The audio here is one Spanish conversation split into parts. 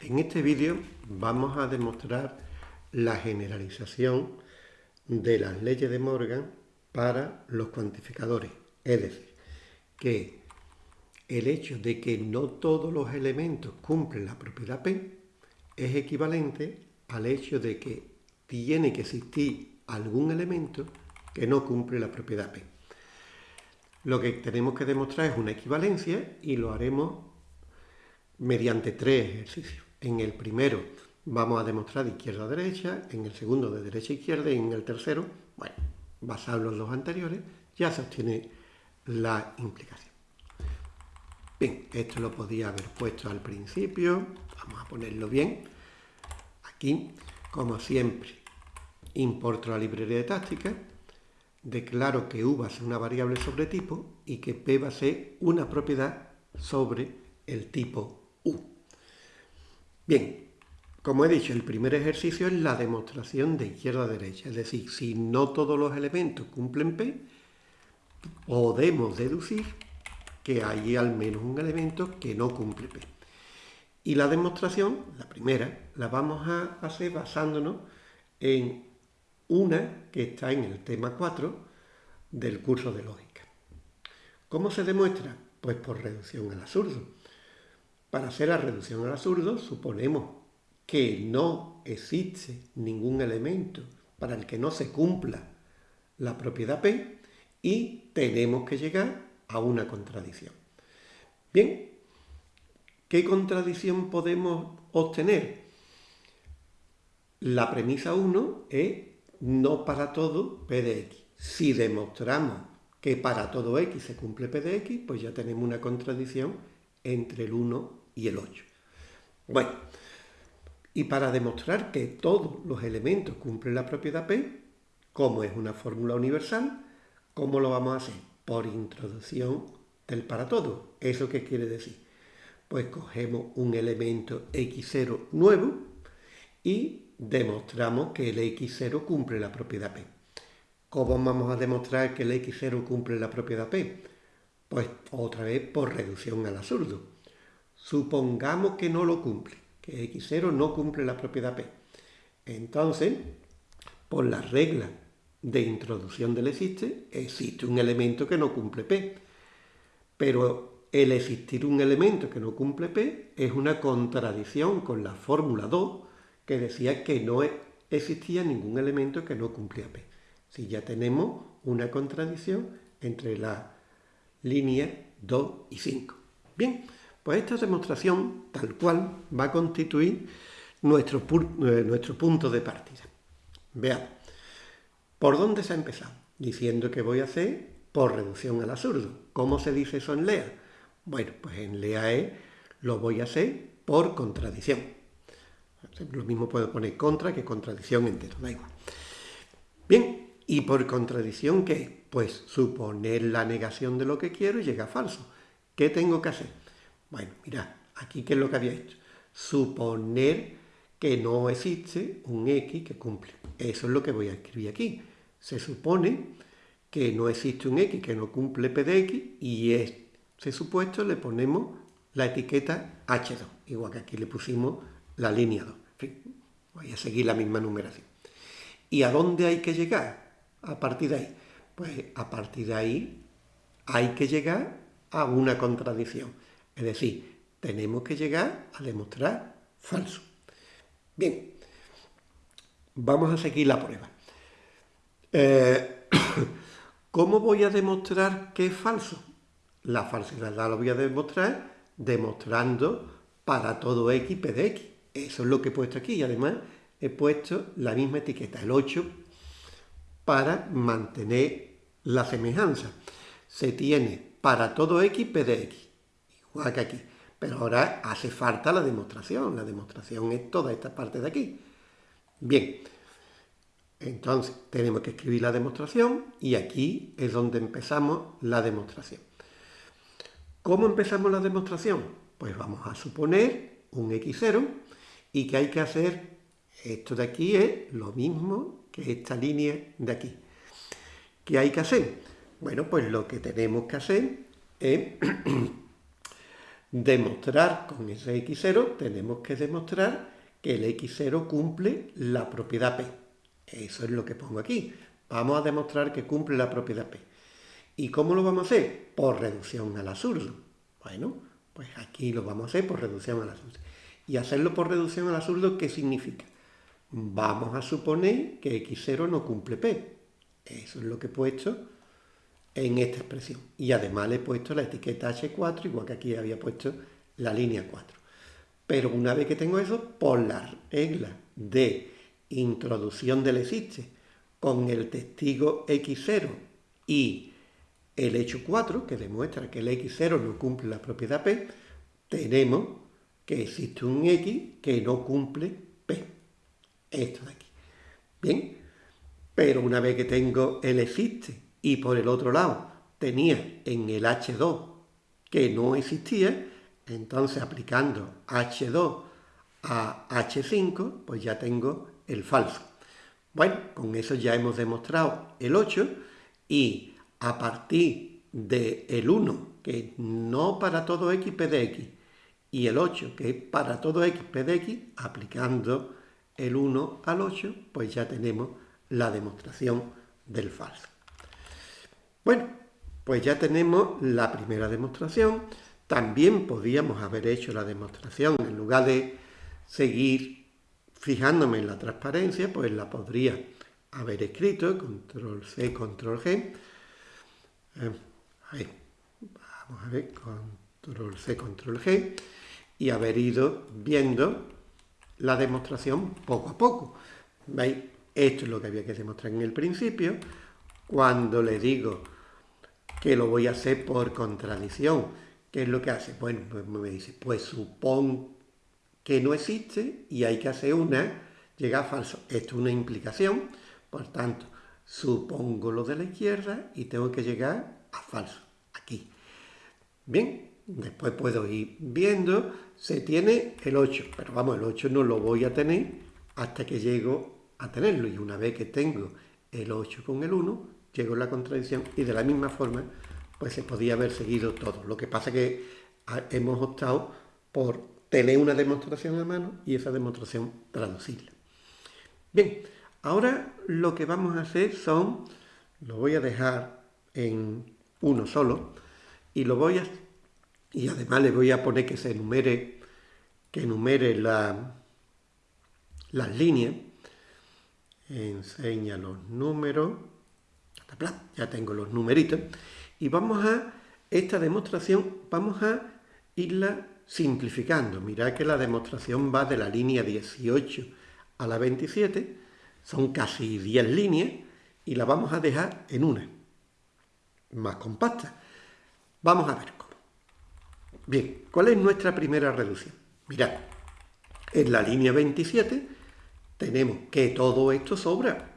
En este vídeo vamos a demostrar la generalización de las leyes de Morgan para los cuantificadores. Es decir, que el hecho de que no todos los elementos cumplen la propiedad P es equivalente al hecho de que tiene que existir algún elemento que no cumple la propiedad P. Lo que tenemos que demostrar es una equivalencia y lo haremos mediante tres ejercicios. En el primero vamos a demostrar de izquierda a derecha, en el segundo de derecha a izquierda y en el tercero, bueno, basado en los dos anteriores, ya se obtiene la implicación. Bien, esto lo podía haber puesto al principio, vamos a ponerlo bien. Aquí, como siempre, importo la librería de táctica, declaro que u va a ser una variable sobre tipo y que p va a ser una propiedad sobre el tipo. Bien, como he dicho, el primer ejercicio es la demostración de izquierda a derecha. Es decir, si no todos los elementos cumplen P, podemos deducir que hay al menos un elemento que no cumple P. Y la demostración, la primera, la vamos a hacer basándonos en una que está en el tema 4 del curso de lógica. ¿Cómo se demuestra? Pues por reducción al absurdo. Para hacer la reducción al absurdo, suponemos que no existe ningún elemento para el que no se cumpla la propiedad P y tenemos que llegar a una contradicción. Bien, ¿qué contradicción podemos obtener? La premisa 1 es no para todo P de X. Si demostramos que para todo X se cumple P de X, pues ya tenemos una contradicción entre el 1 y el 8. Bueno, y para demostrar que todos los elementos cumplen la propiedad P, como es una fórmula universal, ¿cómo lo vamos a hacer? Por introducción del para todo. ¿Eso qué quiere decir? Pues cogemos un elemento x0 nuevo y demostramos que el x0 cumple la propiedad P. ¿Cómo vamos a demostrar que el x0 cumple la propiedad P? Pues otra vez por reducción al absurdo. Supongamos que no lo cumple, que x0 no cumple la propiedad P. Entonces, por la regla de introducción del existe, existe un elemento que no cumple P. Pero el existir un elemento que no cumple P es una contradicción con la fórmula 2 que decía que no existía ningún elemento que no cumplía P. Si ya tenemos una contradicción entre la línea 2 y 5. Bien, pues esta demostración, tal cual, va a constituir nuestro, eh, nuestro punto de partida. Veamos, ¿por dónde se ha empezado? Diciendo que voy a hacer por reducción al absurdo. ¿Cómo se dice eso en LEA? Bueno, pues en LEA es, lo voy a hacer por contradicción. Lo mismo puedo poner contra que contradicción entero, da igual. Bien, ¿y por contradicción qué? Pues suponer la negación de lo que quiero y llega falso. ¿Qué tengo que hacer? Bueno, mirad, aquí qué es lo que había hecho. Suponer que no existe un X que cumple. Eso es lo que voy a escribir aquí. Se supone que no existe un X que no cumple P de X y ese supuesto le ponemos la etiqueta H2, igual que aquí le pusimos la línea 2. voy a seguir la misma numeración. ¿Y a dónde hay que llegar a partir de ahí? Pues a partir de ahí hay que llegar a una contradicción. Es decir, tenemos que llegar a demostrar falso. Bien, vamos a seguir la prueba. Eh, ¿Cómo voy a demostrar que es falso? La falsedad la voy a demostrar demostrando para todo x p de x. Eso es lo que he puesto aquí y además he puesto la misma etiqueta, el 8, para mantener la semejanza. Se tiene para todo x p de x igual que aquí. Pero ahora hace falta la demostración. La demostración es toda esta parte de aquí. Bien, entonces tenemos que escribir la demostración y aquí es donde empezamos la demostración. ¿Cómo empezamos la demostración? Pues vamos a suponer un x0 y que hay que hacer, esto de aquí es lo mismo que esta línea de aquí. ¿Qué hay que hacer? Bueno, pues lo que tenemos que hacer es demostrar con ese x0, tenemos que demostrar que el x0 cumple la propiedad P. Eso es lo que pongo aquí. Vamos a demostrar que cumple la propiedad P. ¿Y cómo lo vamos a hacer? Por reducción al absurdo. Bueno, pues aquí lo vamos a hacer por reducción al absurdo. Y hacerlo por reducción al absurdo, ¿qué significa? Vamos a suponer que x0 no cumple P. Eso es lo que he puesto en esta expresión. Y además le he puesto la etiqueta H4, igual que aquí había puesto la línea 4. Pero una vez que tengo eso, por la regla de introducción del existe con el testigo x0 y el hecho 4, que demuestra que el x0 no cumple la propiedad p, tenemos que existe un x que no cumple p. Esto de aquí. Bien, pero una vez que tengo el existe y por el otro lado tenía en el h2 que no existía, entonces aplicando h2 a h5, pues ya tengo el falso. Bueno, con eso ya hemos demostrado el 8 y a partir del el 1, que es no para todo x p de x, y el 8, que es para todo x p de x, aplicando el 1 al 8, pues ya tenemos la demostración del falso. Bueno, pues ya tenemos la primera demostración. También podíamos haber hecho la demostración, en lugar de seguir fijándome en la transparencia, pues la podría haber escrito, control C, control G. Eh, vamos a ver, control C, control G, y haber ido viendo la demostración poco a poco. ¿Veis? Esto es lo que había que demostrar en el principio. Cuando le digo que lo voy a hacer por contradicción, ¿qué es lo que hace? Bueno, pues me dice, pues supón que no existe y hay que hacer una, llega a falso. Esto es una implicación, por tanto, supongo lo de la izquierda y tengo que llegar a falso, aquí. Bien, después puedo ir viendo, se tiene el 8, pero vamos, el 8 no lo voy a tener hasta que llego a tenerlo. Y una vez que tengo el 8 con el 1, llego a la contradicción y de la misma forma, pues se podía haber seguido todo. Lo que pasa que hemos optado por tener una demostración a mano y esa demostración traducirla. Bien, ahora lo que vamos a hacer son, lo voy a dejar en uno solo y lo voy a, y además le voy a poner que se enumere, que enumere la, las líneas, enseña los números, ya tengo los numeritos, y vamos a, esta demostración, vamos a irla simplificando. Mirad que la demostración va de la línea 18 a la 27, son casi 10 líneas, y la vamos a dejar en una, más compacta. Vamos a ver cómo. Bien, ¿cuál es nuestra primera reducción? Mirad, en la línea 27 tenemos que todo esto sobra,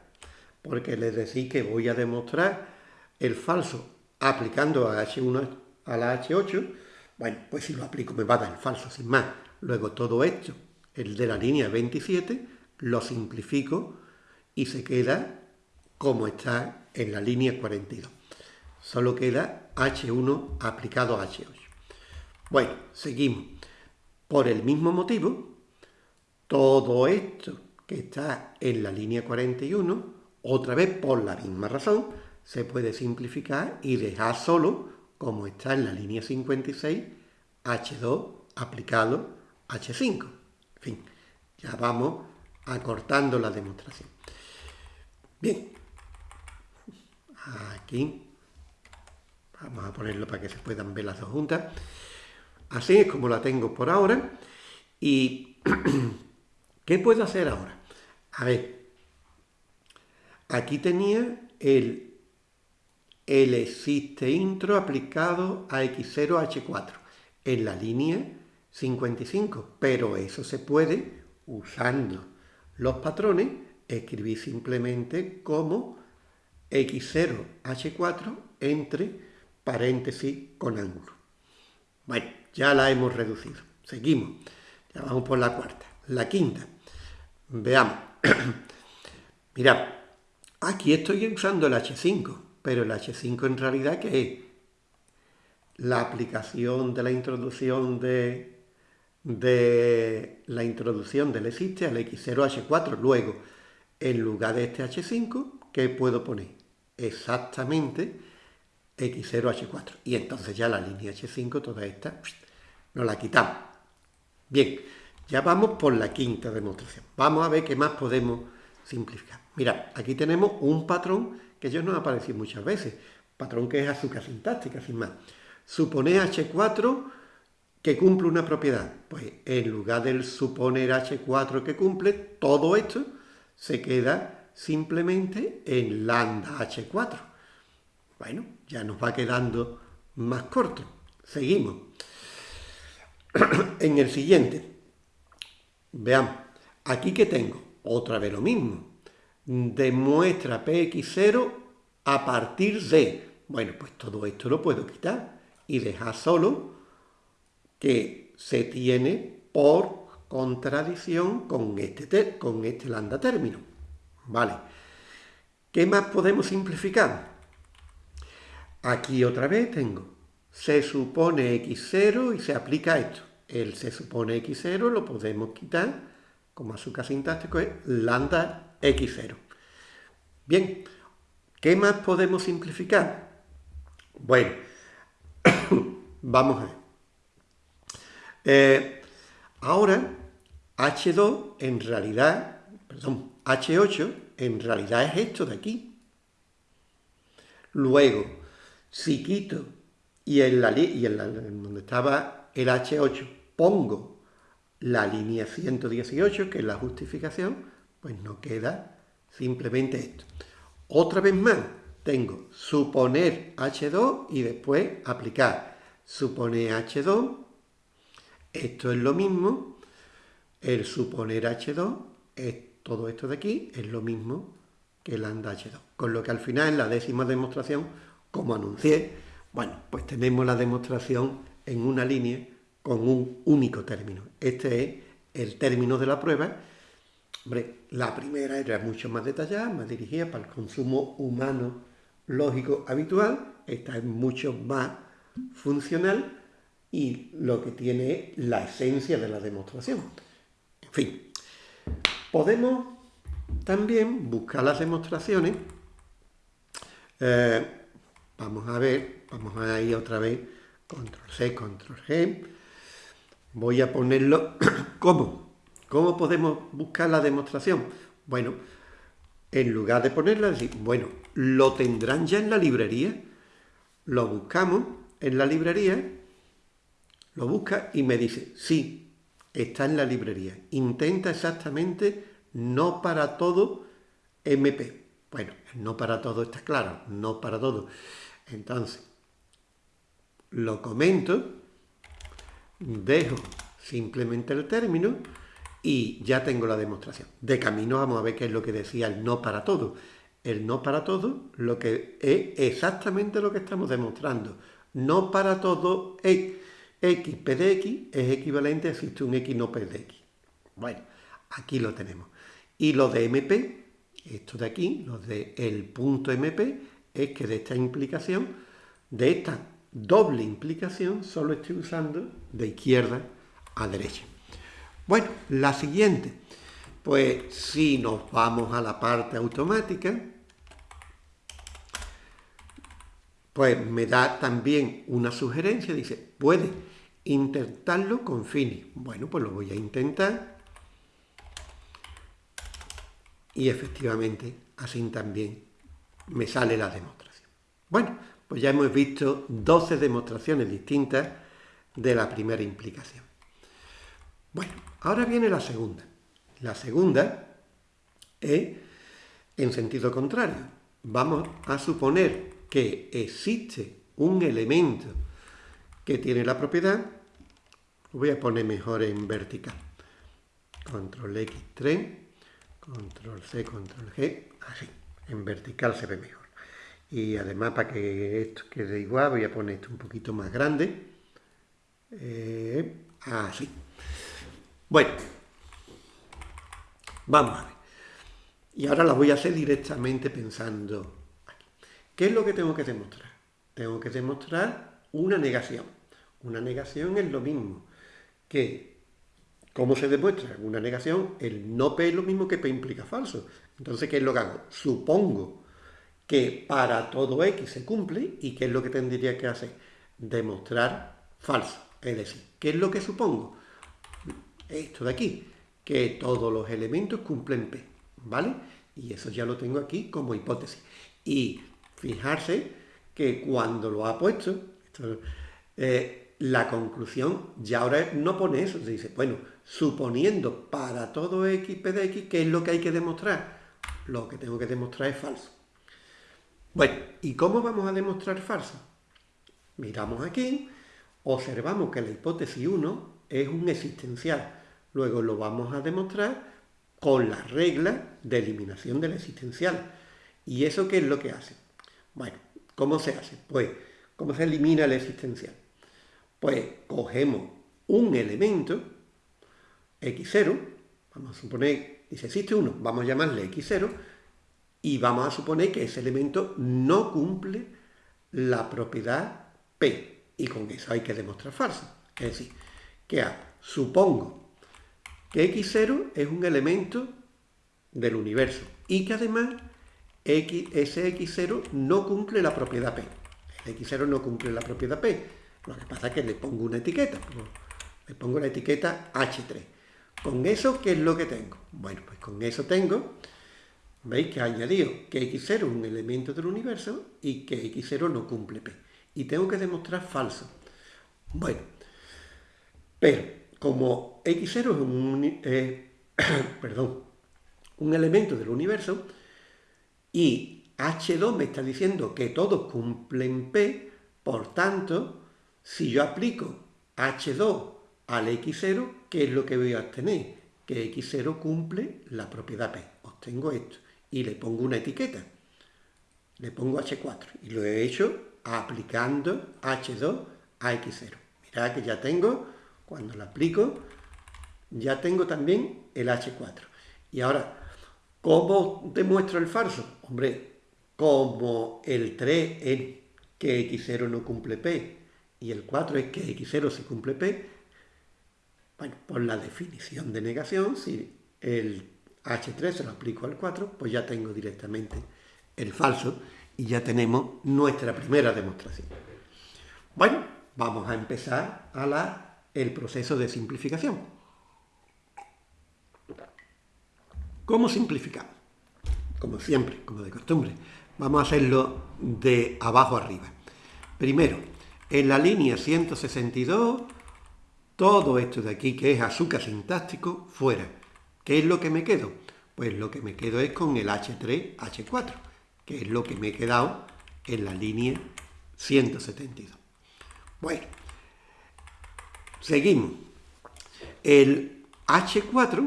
porque les decís que voy a demostrar el falso aplicando a H1 a la H8, bueno, pues si lo aplico me va a dar el falso sin más. Luego todo esto, el de la línea 27, lo simplifico y se queda como está en la línea 42. Solo queda H1 aplicado a H8. Bueno, seguimos. Por el mismo motivo, todo esto que está en la línea 41, otra vez por la misma razón, se puede simplificar y dejar solo como está en la línea 56, H2 aplicado H5. En fin, ya vamos acortando la demostración. Bien, aquí vamos a ponerlo para que se puedan ver las dos juntas. Así es como la tengo por ahora. ¿Y qué puedo hacer ahora? A ver, aquí tenía el el existe intro aplicado a X0H4 en la línea 55, pero eso se puede, usando los patrones, escribir simplemente como X0H4 entre paréntesis con ángulo. Bueno, ya la hemos reducido. Seguimos. Ya vamos por la cuarta. La quinta. Veamos. Mirad, aquí estoy usando el H5 pero el H5 en realidad ¿qué es? la aplicación de la introducción de, de la introducción del existe al X0H4. Luego, en lugar de este H5, ¿qué puedo poner? Exactamente X0H4. Y entonces ya la línea H5, toda esta, nos la quitamos. Bien, ya vamos por la quinta demostración. Vamos a ver qué más podemos simplificar. Mira, aquí tenemos un patrón que ya nos ha aparecido muchas veces. Patrón que es azúcar sintáctica, sin más. Supone H4 que cumple una propiedad. Pues en lugar del suponer H4 que cumple, todo esto se queda simplemente en lambda H4. Bueno, ya nos va quedando más corto. Seguimos. en el siguiente, veamos, aquí que tengo, otra vez lo mismo. Demuestra Px0 a partir de... Bueno, pues todo esto lo puedo quitar y dejar solo que se tiene por contradicción con este, con este lambda término. ¿Vale? ¿Qué más podemos simplificar? Aquí otra vez tengo se supone x0 y se aplica esto. El se supone x0 lo podemos quitar, como azúcar sintáctico es lambda x0. Bien, ¿qué más podemos simplificar? Bueno, Vamos a ver. Eh, ahora, H2 en realidad, perdón, H8 en realidad es esto de aquí. Luego, si quito y en, la, y en, donde estaba el H8 pongo la línea 118, que es la justificación, pues no queda simplemente esto. Otra vez más, tengo suponer H2 y después aplicar supone H2, esto es lo mismo, el suponer H2, es todo esto de aquí, es lo mismo que lambda H2. Con lo que al final, en la décima demostración, como anuncié, bueno, pues tenemos la demostración en una línea con un único término. Este es el término de la prueba. Hombre, la primera era mucho más detallada, más dirigida para el consumo humano lógico habitual. Esta es mucho más funcional y lo que tiene la esencia de la demostración. En fin, podemos también buscar las demostraciones. Eh, vamos a ver, vamos a ir otra vez, control C, control G. Voy a ponerlo, ¿cómo? ¿Cómo podemos buscar la demostración? Bueno, en lugar de ponerla, decir, bueno, lo tendrán ya en la librería, lo buscamos en la librería, lo busca y me dice, sí, está en la librería. Intenta exactamente no para todo MP. Bueno, no para todo está claro, no para todo. Entonces, lo comento, dejo simplemente el término y ya tengo la demostración. De camino vamos a ver qué es lo que decía el no para todo. El no para todo, lo que es exactamente lo que estamos demostrando no para todo x, x p de x es equivalente a existe un x no p de x. Bueno, aquí lo tenemos. Y lo de MP, esto de aquí, lo de el punto MP, es que de esta implicación, de esta doble implicación, solo estoy usando de izquierda a derecha. Bueno, la siguiente. Pues si nos vamos a la parte automática, pues me da también una sugerencia, dice, puede intentarlo con Fini. Bueno, pues lo voy a intentar. Y efectivamente, así también me sale la demostración. Bueno, pues ya hemos visto 12 demostraciones distintas de la primera implicación. Bueno, ahora viene la segunda. La segunda es en sentido contrario. Vamos a suponer que existe un elemento que tiene la propiedad, lo voy a poner mejor en vertical. Control X3, control C, control G, así, en vertical se ve mejor. Y además para que esto quede igual, voy a poner esto un poquito más grande. Eh, así. Bueno, vamos a ver. Y ahora la voy a hacer directamente pensando ¿Qué es lo que tengo que demostrar? Tengo que demostrar una negación. Una negación es lo mismo que, ¿cómo se demuestra? Una negación, el no P es lo mismo que P implica falso. Entonces, ¿qué es lo que hago? Supongo que para todo X se cumple y ¿qué es lo que tendría que hacer? Demostrar falso. Es decir, ¿qué es lo que supongo? Esto de aquí, que todos los elementos cumplen P, ¿vale? Y eso ya lo tengo aquí como hipótesis. Y fijarse que cuando lo ha puesto, eh, la conclusión ya ahora no pone eso, se dice, bueno, suponiendo para todo x, p de x, ¿qué es lo que hay que demostrar? Lo que tengo que demostrar es falso. Bueno, ¿y cómo vamos a demostrar falso? Miramos aquí, observamos que la hipótesis 1 es un existencial. Luego lo vamos a demostrar con la regla de eliminación del existencial. ¿Y eso qué es lo que hace? Bueno, ¿cómo se hace? Pues, ¿cómo se elimina el existencial? Pues cogemos un elemento, x0, vamos a suponer, dice existe uno, vamos a llamarle x0, y vamos a suponer que ese elemento no cumple la propiedad P. Y con eso hay que demostrar falso. Es decir, supongo que X0 es un elemento del universo y que además ese X0 no cumple la propiedad P. El X0 no cumple la propiedad P. Lo que pasa es que le pongo una etiqueta. Le pongo la etiqueta H3. ¿Con eso qué es lo que tengo? Bueno, pues con eso tengo ¿Veis que ha añadido que x0 es un elemento del universo y que x0 no cumple p? Y tengo que demostrar falso. Bueno, pero como x0 es un, eh, un elemento del universo y h2 me está diciendo que todos cumplen p, por tanto, si yo aplico h2 al x0, ¿qué es lo que voy a obtener? Que x0 cumple la propiedad p. Obtengo esto y le pongo una etiqueta. Le pongo H4 y lo he hecho aplicando H2 a X0. Mirad que ya tengo, cuando lo aplico, ya tengo también el H4. Y ahora, ¿cómo demuestro el falso? Hombre, como el 3 es que X0 no cumple P y el 4 es que X0 sí cumple P, bueno, por la definición de negación, si el H3 se lo aplico al 4, pues ya tengo directamente el falso y ya tenemos nuestra primera demostración. Bueno, vamos a empezar a la, el proceso de simplificación. ¿Cómo simplificamos? Como siempre, como de costumbre. Vamos a hacerlo de abajo arriba. Primero, en la línea 162, todo esto de aquí que es azúcar sintáctico, fuera. ¿Qué es lo que me quedo? Pues lo que me quedo es con el H3, H4, que es lo que me he quedado en la línea 172. Bueno, seguimos. El H4,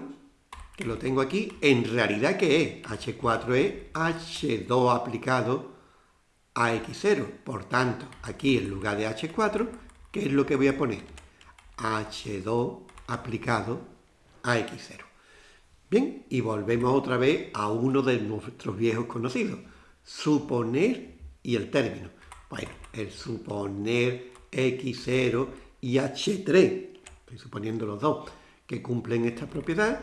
que lo tengo aquí, en realidad ¿qué es? H4 es H2 aplicado a X0. Por tanto, aquí en lugar de H4, ¿qué es lo que voy a poner? H2 aplicado a X0. Bien, y volvemos otra vez a uno de nuestros viejos conocidos, suponer y el término. Bueno, el suponer x0 y h3, estoy suponiendo los dos, que cumplen esta propiedad,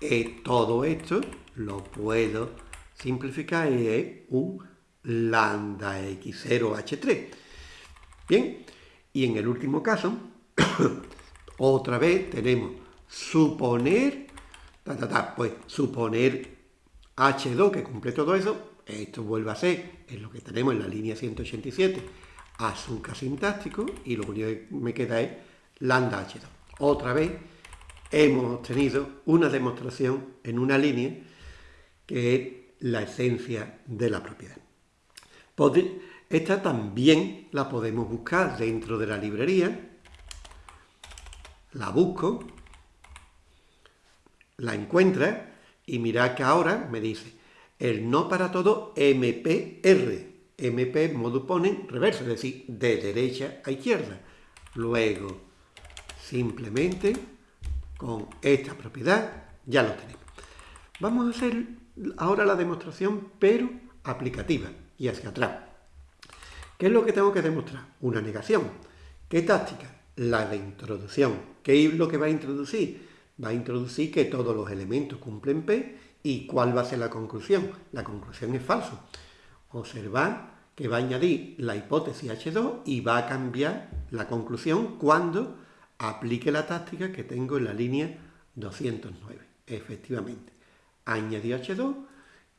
eh, todo esto lo puedo simplificar y es un lambda x0 h3. Bien, y en el último caso, otra vez tenemos suponer pues suponer H2 que cumple todo eso, esto vuelve a ser, es lo que tenemos en la línea 187, azúcar sintáctico, y lo único que me queda es lambda H2. Otra vez hemos obtenido una demostración en una línea que es la esencia de la propiedad. Esta también la podemos buscar dentro de la librería. La busco, la encuentra y mira que ahora me dice el no para todo MPR. MP modo pone reverso, es decir, de derecha a izquierda. Luego, simplemente con esta propiedad ya lo tenemos. Vamos a hacer ahora la demostración, pero aplicativa y hacia atrás. ¿Qué es lo que tengo que demostrar? Una negación. ¿Qué táctica? La de introducción. ¿Qué es lo que va a introducir? Va a introducir que todos los elementos cumplen P y ¿cuál va a ser la conclusión? La conclusión es falso. Observar que va a añadir la hipótesis H2 y va a cambiar la conclusión cuando aplique la táctica que tengo en la línea 209. Efectivamente, ha añadido H2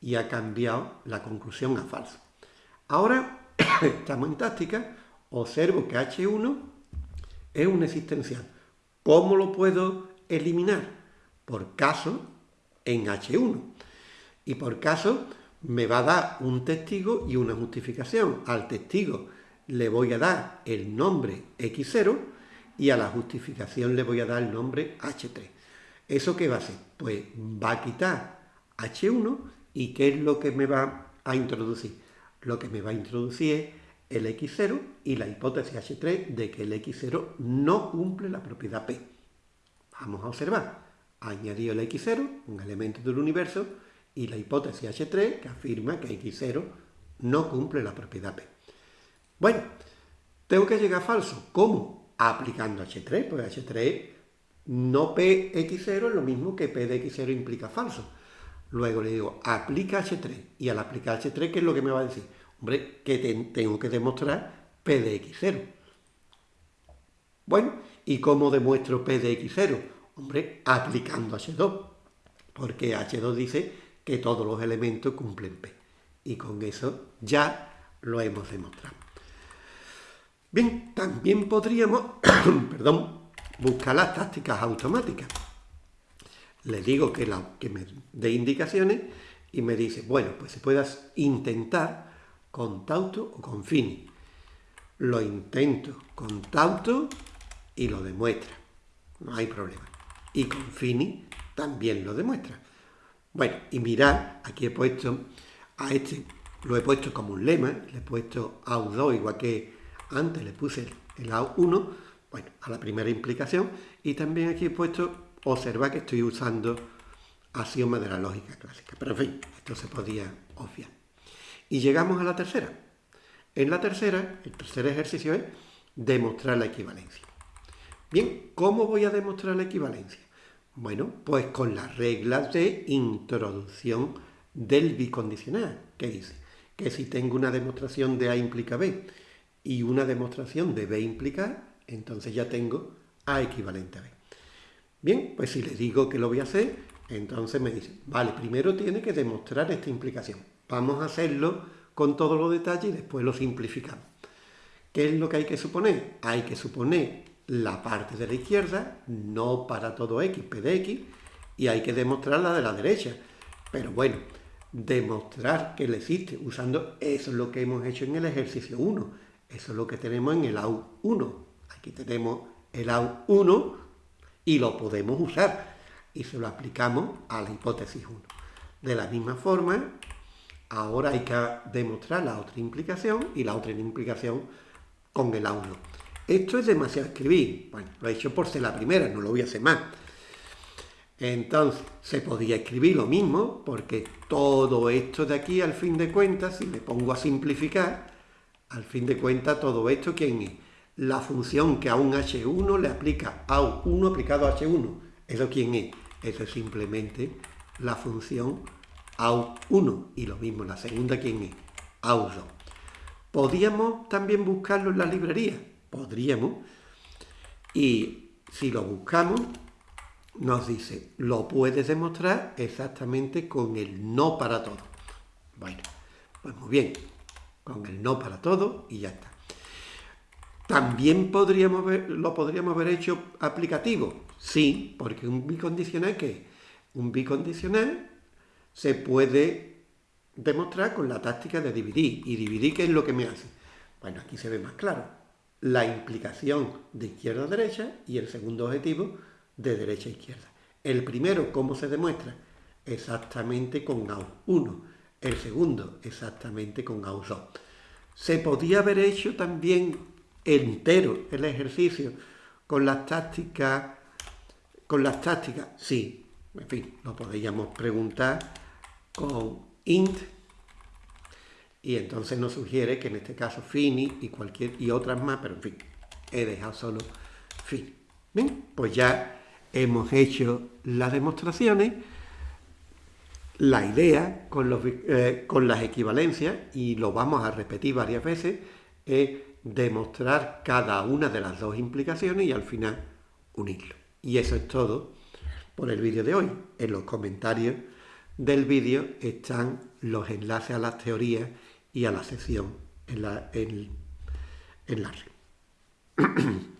y ha cambiado la conclusión a falso. Ahora estamos en táctica, observo que H1 es un existencial. ¿Cómo lo puedo eliminar? Por caso en H1. Y por caso me va a dar un testigo y una justificación. Al testigo le voy a dar el nombre X0 y a la justificación le voy a dar el nombre H3. ¿Eso qué va a hacer? Pues va a quitar H1 y ¿qué es lo que me va a introducir? Lo que me va a introducir es el X0 y la hipótesis H3 de que el X0 no cumple la propiedad P. Vamos a observar. Añadido el X0, un elemento del universo, y la hipótesis H3 que afirma que X0 no cumple la propiedad P. Bueno, tengo que llegar a falso. ¿Cómo? Aplicando H3, pues H3 no PX0 es lo mismo que P de X0 implica falso. Luego le digo, aplica H3. Y al aplicar H3, ¿qué es lo que me va a decir? Hombre, que tengo que demostrar P de X0. Bueno, ¿y cómo demuestro P de X0? Hombre, aplicando H2. Porque H2 dice que todos los elementos cumplen P. Y con eso ya lo hemos demostrado. Bien, también podríamos, perdón, buscar las tácticas automáticas. Le digo que, la, que me dé indicaciones y me dice, bueno, pues se puedas intentar con tauto o con fini. Lo intento con tauto y lo demuestra. No hay problema. Y con fini también lo demuestra. Bueno, y mirad, aquí he puesto a este, lo he puesto como un lema, le he puesto AU2 igual que antes le puse el AU1, bueno, a la primera implicación, y también aquí he puesto, observa que estoy usando axiomas de la lógica clásica, pero en fin, esto se podía obviar. Y llegamos a la tercera. En la tercera, el tercer ejercicio es demostrar la equivalencia. Bien, ¿cómo voy a demostrar la equivalencia? Bueno, pues con las reglas de introducción del bicondicional, que dice que si tengo una demostración de A implica B y una demostración de B implica A, entonces ya tengo A equivalente a B. Bien, pues si le digo que lo voy a hacer, entonces me dice, vale, primero tiene que demostrar esta implicación. Vamos a hacerlo con todos los detalles y después lo simplificamos. ¿Qué es lo que hay que suponer? Hay que suponer la parte de la izquierda, no para todo x, p de x, y hay que demostrar la de la derecha. Pero bueno, demostrar que le existe usando eso es lo que hemos hecho en el ejercicio 1. Eso es lo que tenemos en el AU1. Aquí tenemos el AU1 y lo podemos usar. Y se lo aplicamos a la hipótesis 1. De la misma forma, ahora hay que demostrar la otra implicación y la otra implicación con el A1. Esto es demasiado escribir. Bueno, lo he hecho por ser la primera, no lo voy a hacer más. Entonces, se podía escribir lo mismo, porque todo esto de aquí, al fin de cuentas, si me pongo a simplificar, al fin de cuentas, todo esto, ¿quién es? La función que a un H1 le aplica a 1 aplicado a H1. ¿Eso quién es? Eso es simplemente la función AU1. Y lo mismo, la segunda, ¿quién es? AU2. Podríamos también buscarlo en la librería podríamos, y si lo buscamos, nos dice, lo puedes demostrar exactamente con el no para todo. Bueno, pues muy bien, con el no para todo y ya está. También podríamos lo podríamos haber hecho aplicativo, sí, porque un bicondicional, ¿qué? Un bicondicional se puede demostrar con la táctica de dividir. ¿Y dividir qué es lo que me hace? Bueno, aquí se ve más claro la implicación de izquierda a derecha y el segundo objetivo de derecha a izquierda. El primero, ¿cómo se demuestra? Exactamente con AU1. El segundo, exactamente con AU2. Se podía haber hecho también entero el ejercicio con las tácticas, con las tácticas, sí, en fin, lo podríamos preguntar con int Y entonces nos sugiere que en este caso Fini y cualquier y otras más, pero en fin, he dejado solo Fini. Bien, pues ya hemos hecho las demostraciones, la idea con, los, eh, con las equivalencias, y lo vamos a repetir varias veces, es demostrar cada una de las dos implicaciones y al final unirlo. Y eso es todo por el vídeo de hoy. En los comentarios del vídeo están los enlaces a las teorías y a la sección en la, en, en la red.